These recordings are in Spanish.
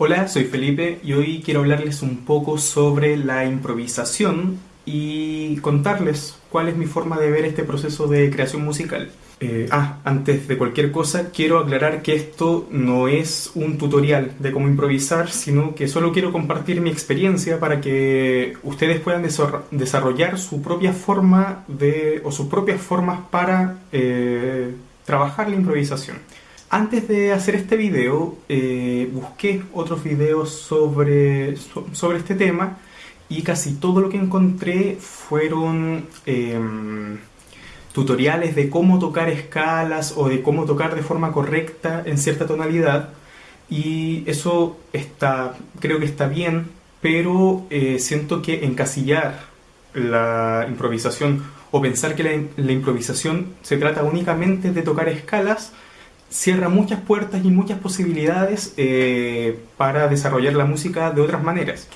Hola, soy Felipe y hoy quiero hablarles un poco sobre la improvisación y contarles cuál es mi forma de ver este proceso de creación musical. Eh, ah, antes de cualquier cosa, quiero aclarar que esto no es un tutorial de cómo improvisar, sino que solo quiero compartir mi experiencia para que ustedes puedan desarrollar su propia forma de, o sus propias formas para eh, trabajar la improvisación. Antes de hacer este video, eh, busqué otros videos sobre, sobre este tema y casi todo lo que encontré fueron em, tutoriales de cómo tocar escalas o de cómo tocar de forma correcta en cierta tonalidad. Y eso está, creo que está bien, pero eh, siento que encasillar la improvisación o pensar que la, la improvisación se trata únicamente de tocar escalas cierra muchas puertas y muchas posibilidades eh, para desarrollar la música de otras maneras.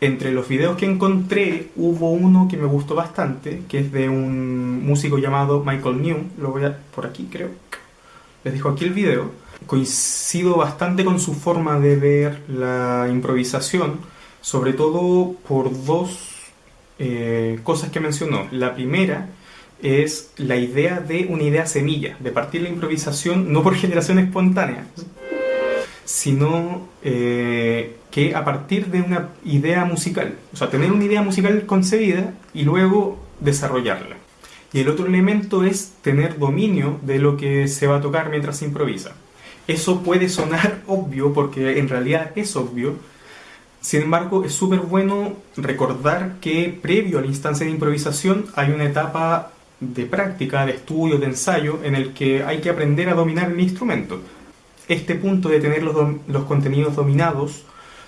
Entre los videos que encontré hubo uno que me gustó bastante, que es de un músico llamado Michael New, lo voy a por aquí creo, les dejo aquí el video. Coincido bastante con su forma de ver la improvisación, sobre todo por dos eh, cosas que mencionó. La primera es la idea de una idea semilla, de partir la improvisación no por generación espontánea, sino eh, que a partir de una idea musical, o sea, tener una idea musical concebida y luego desarrollarla. Y el otro elemento es tener dominio de lo que se va a tocar mientras se improvisa. Eso puede sonar obvio porque en realidad es obvio, sin embargo es súper bueno recordar que previo a la instancia de improvisación hay una etapa de práctica, de estudio, de ensayo, en el que hay que aprender a dominar el instrumento este punto de tener los, los contenidos dominados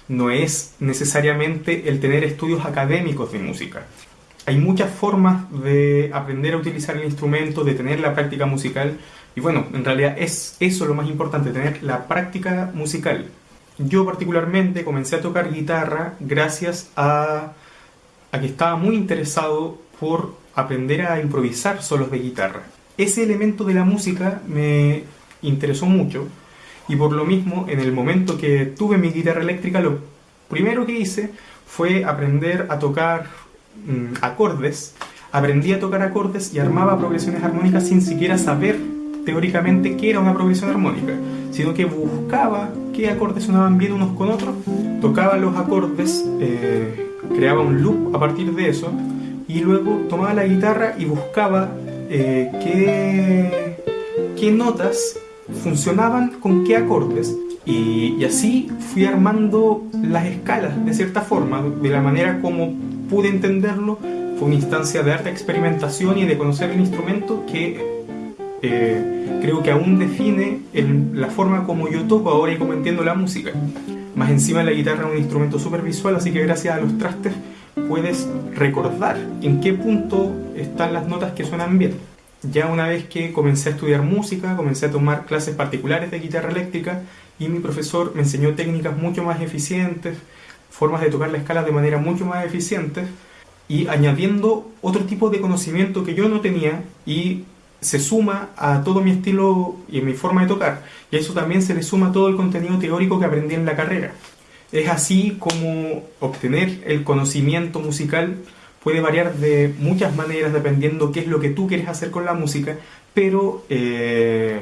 no es necesariamente el tener estudios académicos de música. Hay muchas formas de aprender a utilizar el instrumento, de tener la práctica musical, y bueno, en realidad es eso lo más importante, tener la práctica musical. Yo particularmente comencé a tocar guitarra gracias a, a que estaba muy interesado por aprender a improvisar solos de guitarra. Ese elemento de la música me interesó mucho y por lo mismo, en el momento que tuve mi guitarra eléctrica, lo primero que hice fue aprender a tocar mm, acordes. Aprendí a tocar acordes y armaba progresiones armónicas sin siquiera saber teóricamente qué era una progresión armónica, sino que buscaba qué acordes sonaban bien unos con otros, tocaba los acordes, eh, creaba un loop a partir de eso y luego tomaba la guitarra y buscaba eh, qué, qué notas funcionaban con qué acordes y, así fui armando las escalas de cierta forma, de la manera como pude entenderlo. Fue una instancia de arte experimentación y de conocer el instrumento que eh, creo que aún define la forma como yo toco ahora y como entiendo la música. Más encima la guitarra es un instrumento súper visual, así que gracias a los trastes puedes recordar en qué punto están las notas que suenan bien ya una vez que comencé a estudiar música, comencé a tomar clases particulares de guitarra eléctrica y mi profesor me enseñó técnicas mucho más eficientes, formas de tocar la escala de manera mucho más eficiente y añadiendo otro tipo de conocimiento que yo no tenía y se suma a todo mi estilo y mi forma de tocar y a eso también se le suma todo el contenido teórico que aprendí en la carrera. Es así como obtener el conocimiento musical puede variar de muchas maneras dependiendo qué es lo que tú quieres hacer con la música, pero, eh,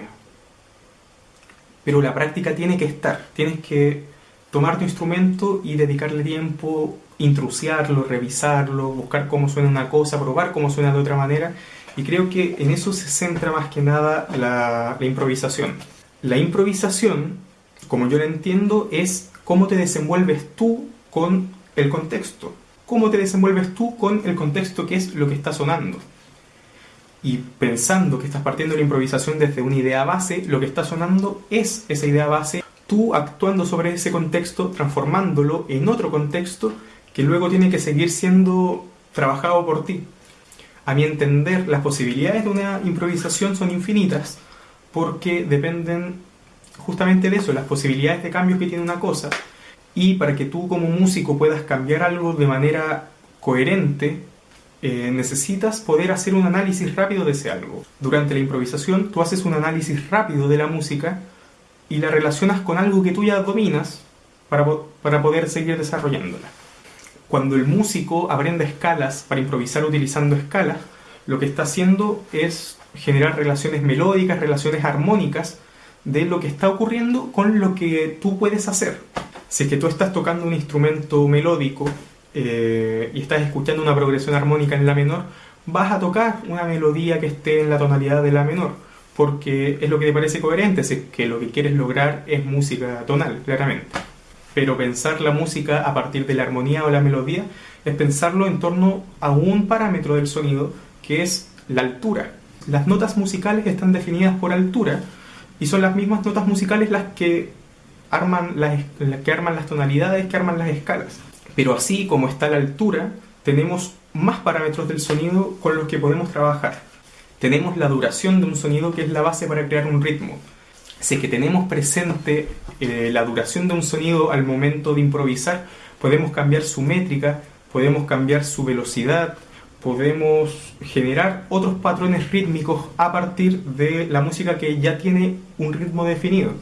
pero la práctica tiene que estar. Tienes que tomar tu instrumento y dedicarle tiempo, intrusiarlo, revisarlo, buscar cómo suena una cosa, probar cómo suena de otra manera. Y creo que en eso se centra más que nada la, la improvisación. La improvisación, como yo la entiendo, es cómo te desenvuelves tú con el contexto cómo te desenvuelves tú con el contexto que es lo que está sonando. Y pensando que estás partiendo la improvisación desde una idea base, lo que está sonando es esa idea base, tú actuando sobre ese contexto, transformándolo en otro contexto que luego tiene que seguir siendo trabajado por ti. A mi entender, las posibilidades de una improvisación son infinitas porque dependen justamente de eso, las posibilidades de cambio que tiene una cosa y para que tú como músico puedas cambiar algo de manera coherente, eh, necesitas poder hacer un análisis rápido de ese algo. Durante la improvisación tú haces un análisis rápido de la música y la relacionas con algo que tú ya dominas para, para poder seguir desarrollándola. Cuando el músico aprende escalas para improvisar utilizando escalas, lo que está haciendo es generar relaciones melódicas, relaciones armónicas de lo que está ocurriendo con lo que tú puedes hacer. Si es que tú estás tocando un instrumento melódico eh, y estás escuchando una progresión armónica en la menor, vas a tocar una melodía que esté en la tonalidad de la menor, porque es lo que te parece coherente, si es que lo que quieres lograr es música tonal, claramente. Pero pensar la música a partir de la armonía o la melodía es pensarlo en torno a un parámetro del sonido que es la altura. Las notas musicales están definidas por altura y son las mismas notas musicales las que arman las, que arman las tonalidades, que arman las escalas. Pero así como está la altura, tenemos más parámetros del sonido con los que podemos trabajar. Tenemos la duración de un sonido que es la base para crear un ritmo. Si que tenemos presente eh, la duración de un sonido al momento de improvisar, podemos cambiar su métrica, podemos cambiar su velocidad, podemos generar otros patrones rítmicos a partir de la música que ya tiene un ritmo definido.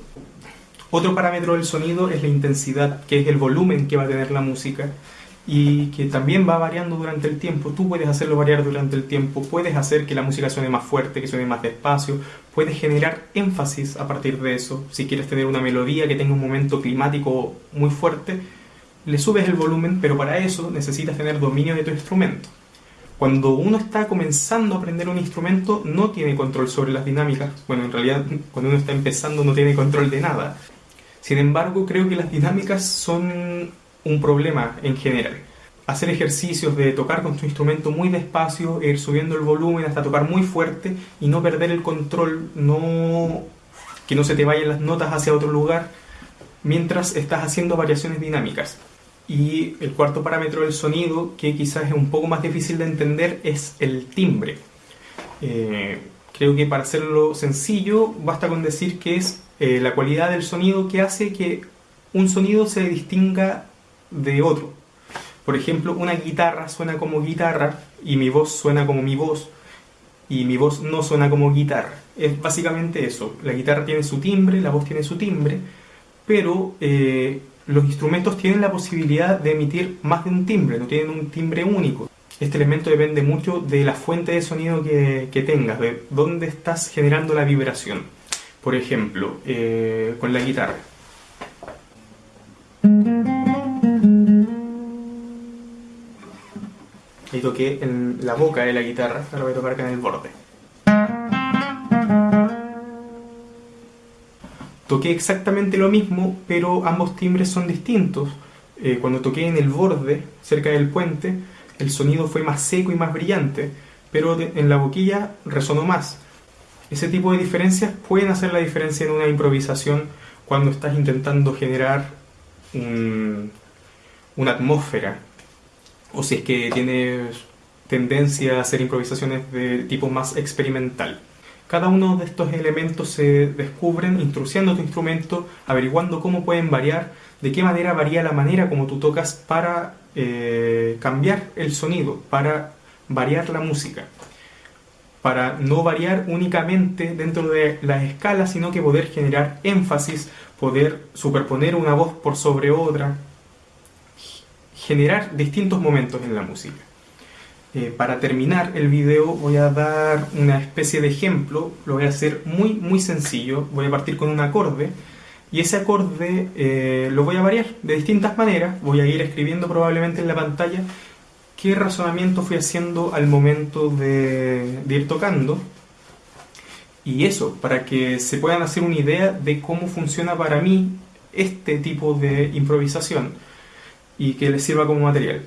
Otro parámetro del sonido es la intensidad, que es el volumen que va a tener la música y que también va variando durante el tiempo. Tú puedes hacerlo variar durante el tiempo, puedes hacer que la música suene más fuerte, que suene más despacio, puedes generar énfasis a partir de eso. Si quieres tener una melodía que tenga un momento climático muy fuerte, le subes el volumen, pero para eso necesitas tener dominio de tu instrumento. Cuando uno está comenzando a aprender un instrumento no tiene control sobre las dinámicas. Bueno, en realidad cuando uno está empezando no tiene control de nada. Sin embargo, creo que las dinámicas son un problema en general. Hacer ejercicios de tocar con tu instrumento muy despacio, ir subiendo el volumen hasta tocar muy fuerte y no perder el control, no que no se te vayan las notas hacia otro lugar mientras estás haciendo variaciones dinámicas. Y el cuarto parámetro del sonido, que quizás es un poco más difícil de entender, es el timbre. Eh, creo que para hacerlo sencillo, basta con decir que es eh, la cualidad del sonido que hace que un sonido se distinga de otro. Por ejemplo, una guitarra suena como guitarra y mi voz suena como mi voz y mi voz no suena como guitarra. Es básicamente eso. La guitarra tiene su timbre, la voz tiene su timbre, pero eh, los instrumentos tienen la posibilidad de emitir más de un timbre, no tienen un timbre único. Este elemento depende mucho de la fuente de sonido que, tengas, de dónde estás generando la vibración. Por ejemplo, eh, con la guitarra. Toqué en la boca de la guitarra, ahora voy a tocar acá en el borde. Toqué exactamente lo mismo, pero ambos timbres son distintos. Eh, cuando toqué en el borde, cerca del puente, el sonido fue más seco y más brillante, pero en la boquilla resonó más. Ese tipo de diferencias pueden hacer la diferencia en una improvisación cuando estás intentando generar una atmósfera, o si es que tienes tendencia a hacer improvisaciones de tipo más experimental. Cada uno de estos elementos se descubren introduciendo tu instrumento, averiguando cómo pueden variar, de qué manera varía la manera como tú tocas para eh, cambiar el sonido, para variar la música, para no variar únicamente dentro de las escalas, sino que poder generar énfasis, poder superponer una voz por sobre otra, generar distintos momentos en la música. Eh, para terminar el video voy a dar una especie de ejemplo, lo voy a hacer muy muy sencillo, voy a partir con un acorde y ese acorde eh, lo voy a variar de distintas maneras, voy a ir escribiendo probablemente en la pantalla qué razonamiento fui haciendo al momento de, de ir tocando y eso, para que se puedan hacer una idea de cómo funciona para mí este tipo de improvisación y que les sirva como material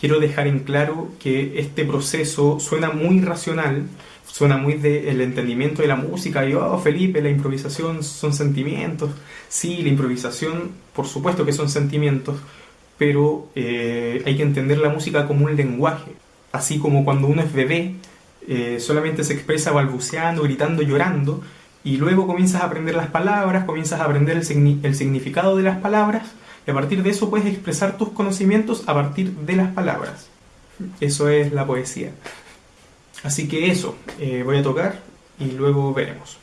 quiero dejar en claro que este proceso suena muy racional, suena muy del entendimiento de la música, y oh Felipe, la improvisación son sentimientos. Sí, la improvisación, por supuesto que son sentimientos, pero eh, hay que entender la música como un lenguaje. Así como cuando uno es bebé, eh, solamente se expresa balbuceando, gritando, llorando, y luego comienzas a aprender las palabras, comienzas a aprender el significado de las palabras, y a partir de eso puedes expresar tus conocimientos a partir de las palabras. Eso es la poesía. Así que eso, eh, voy a tocar y luego veremos.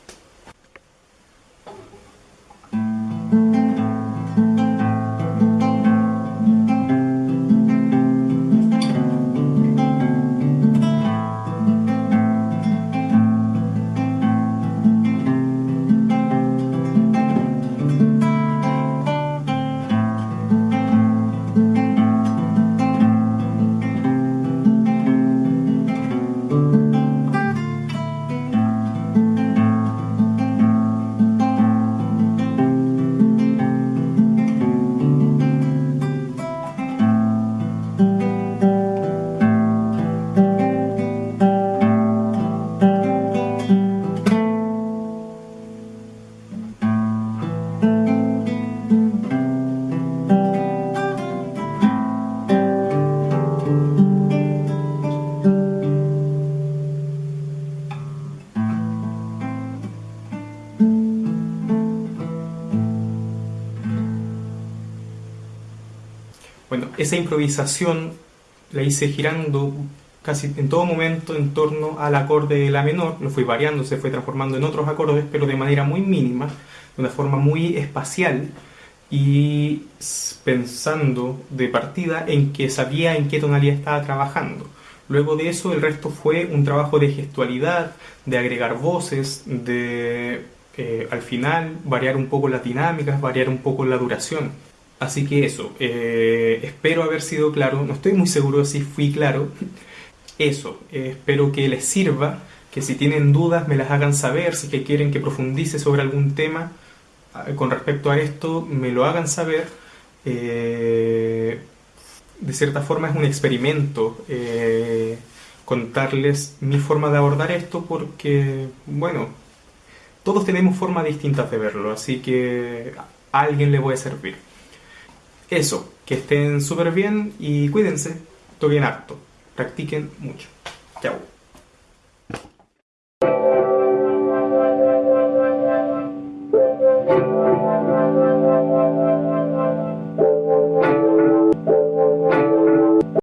Esa improvisación la hice girando casi en todo momento en torno al acorde de la menor, lo fui variando, se fue transformando en otros acordes, pero de manera muy mínima, de una forma muy espacial y pensando de partida en que sabía en qué tonalidad estaba trabajando. Luego de eso el resto fue un trabajo de gestualidad, de agregar voces, de eh, al final variar un poco las dinámicas, variar un poco la duración. Así que eso, eh, espero haber sido claro, no estoy muy seguro si fui claro, eso, eh, espero que les sirva, que si tienen dudas me las hagan saber, si que quieren que profundice sobre algún tema ah, con respecto a esto, me lo hagan saber. Eh, de cierta forma es un experimento eh, contarles mi forma de abordar esto porque, bueno, todos tenemos formas distintas de verlo, así que a alguien le puede servir. Eso, que estén súper bien y cuídense, toquen harto practiquen mucho. Chao.